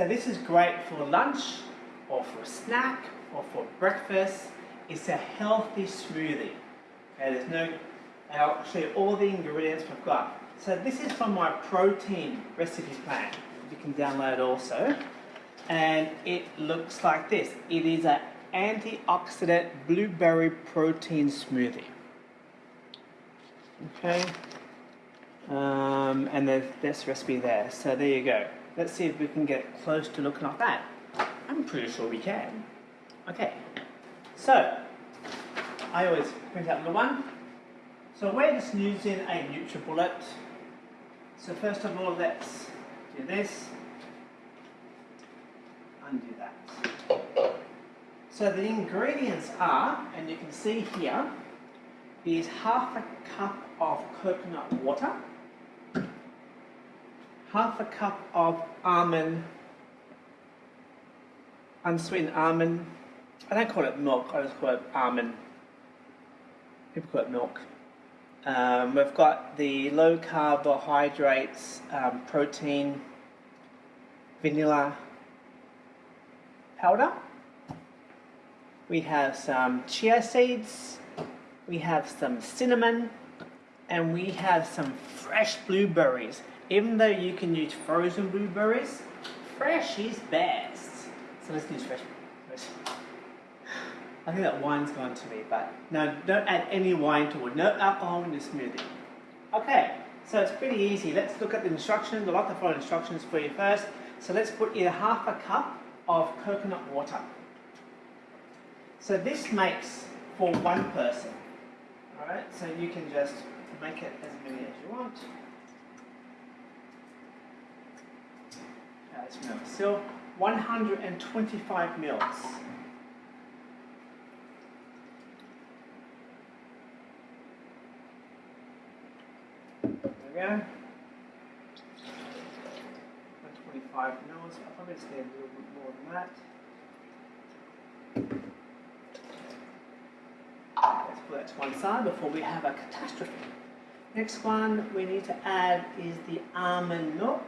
So this is great for lunch or for a snack or for breakfast. It's a healthy smoothie. Okay, there's no, I'll show you all the ingredients we've got. So this is from my protein recipe plan. You can download also. And it looks like this. It is an antioxidant blueberry protein smoothie. Okay. Um, and there's this recipe there. So there you go. Let's see if we can get close to looking like that. I'm pretty sure we can. Okay. So, I always print out the one. So we're just using a NutriBullet. So first of all, let's do this. Undo that. So the ingredients are, and you can see here, is half a cup of coconut water, half a cup of almond, unsweetened almond. I don't call it milk, I just call it almond. People call it milk. Um, we've got the low carbohydrates, um, protein, vanilla powder. We have some chia seeds, we have some cinnamon, and we have some fresh blueberries. Even though you can use frozen blueberries, fresh is best. So let's use fresh. I think that wine's gone to me, but no, don't add any wine to it. No alcohol in the smoothie. Okay, so it's pretty easy. Let's look at the instructions. I'd like to follow instructions for you first. So let's put in half a cup of coconut water. So this makes for one person. Alright, so you can just make it as many as you want. Okay, let's. So 125 mils. There we go. 125 mils. I'll probably stay a little bit more than that. Let's put that to one side before we have a catastrophe. Next one we need to add is the almond milk.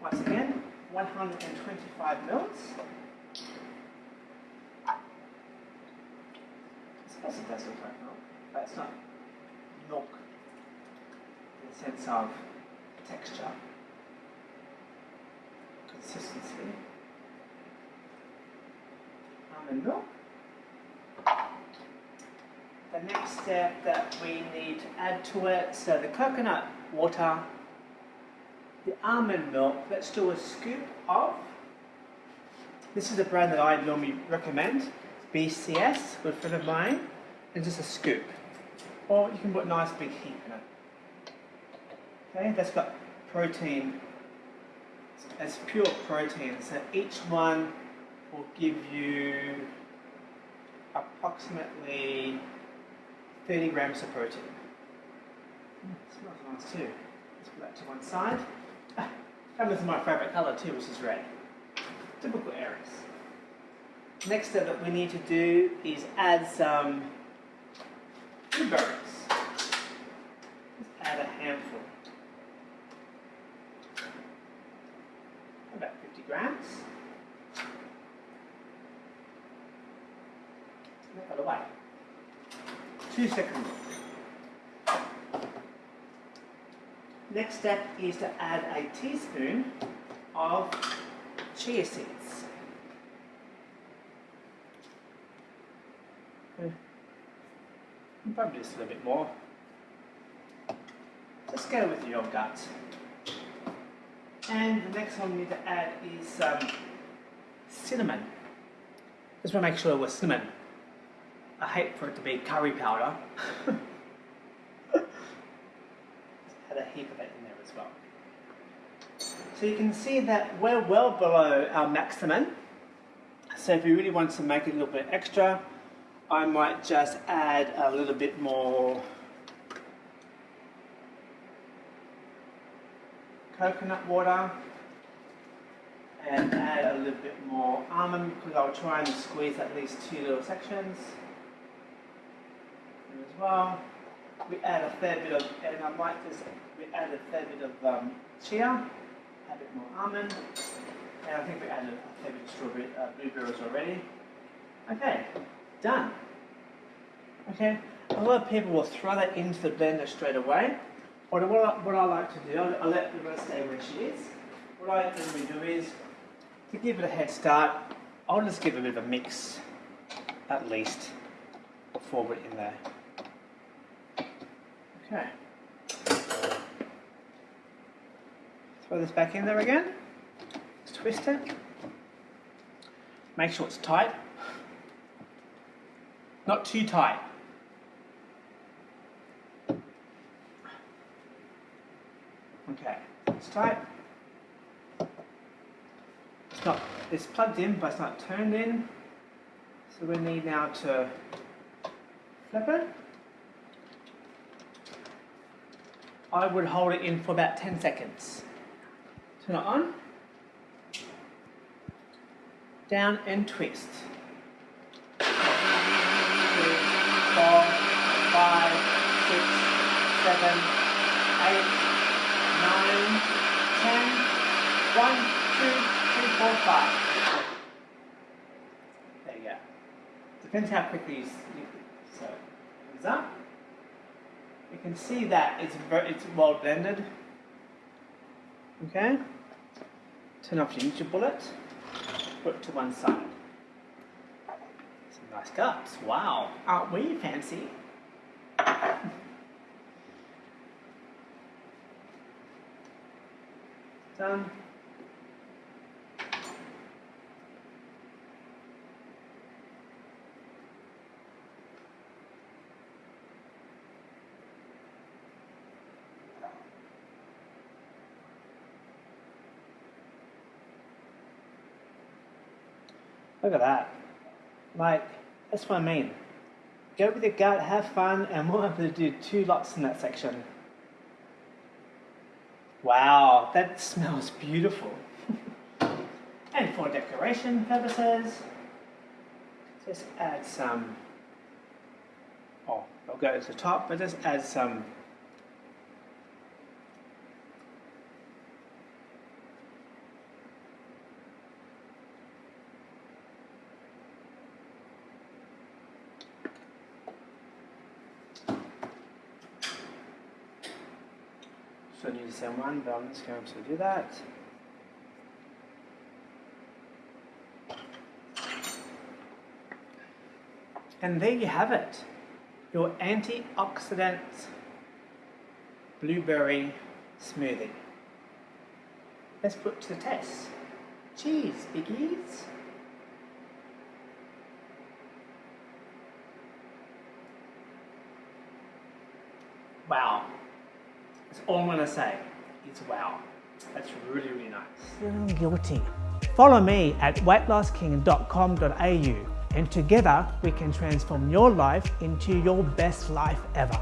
Once again, 125 mils. I suppose it does milk, but it's not milk in the sense of texture, consistency. Almond milk. The next step that we need to add to it, so the coconut water, the almond milk, let's do a scoop of, this is a brand that I normally recommend, BCS, with friend of mine, and just a scoop. Or you can put a nice big heap in it. Okay, that's got protein, it's pure protein, so each one will give you approximately 30 grams of protein. Mm, smells nice too. Let's put that to one side. This is my favourite colour too, which is red. Typical Aries. Next step that we need to do is add some blueberries. Let's add a handful. About 50 grams. Look the way. Two seconds. Next step is to add a teaspoon of chia seeds. Probably just a little bit more. Just go with your gut. And the next one we need to add is um, cinnamon. Just want to make sure it was cinnamon. I hate for it to be curry powder. Had a heap of it in there as well. So you can see that we're well below our maximum. So if you really want to make it a little bit extra, I might just add a little bit more coconut water and add a little bit more almond because I'll try and squeeze at least two little sections as well. We add a fair bit of, and I might just, we add a fair bit of um, chia, a bit more almond. And I think we added a fair bit of strawberry, uh, blueberries already. Okay, done. Okay, a lot of people will throw that into the blender straight away. Or what I, what I like to do, I'll, I'll let the rest stay where she is. What I normally do is, to give it a head start, I'll just give it a bit of a mix, at least, before we're in there. Okay. Throw this back in there again. Let's twist it. Make sure it's tight. Not too tight. Okay, it's tight. It's not, it's plugged in, but it's not turned in. So we need now to flip it. I would hold it in for about 10 seconds. Turn it on. Down and twist. Three, four, five, six, seven, eight, nine, ten. One, two, three, four, five. There you go. Depends how quickly you, so thumbs up. You can see that it's it's well blended. Okay. Turn off your NutriBullet. Put it to one side. Some nice cups. Wow. Aren't we fancy? Done. Look at that. Like, that's what I mean. Go with your gut, have fun, and we'll have to do two lots in that section. Wow, that smells beautiful. and for decoration purposes, just add some, oh, I'll go to the top, but just add some So I need to send one, but I'm just going to do that. And there you have it, your antioxidant blueberry smoothie. Let's put to the test. Cheese, biggies. Wow. That's all I'm going to say. It's wow. That's really, really nice. Feeling guilty. Follow me at weightlossking.com.au and together we can transform your life into your best life ever.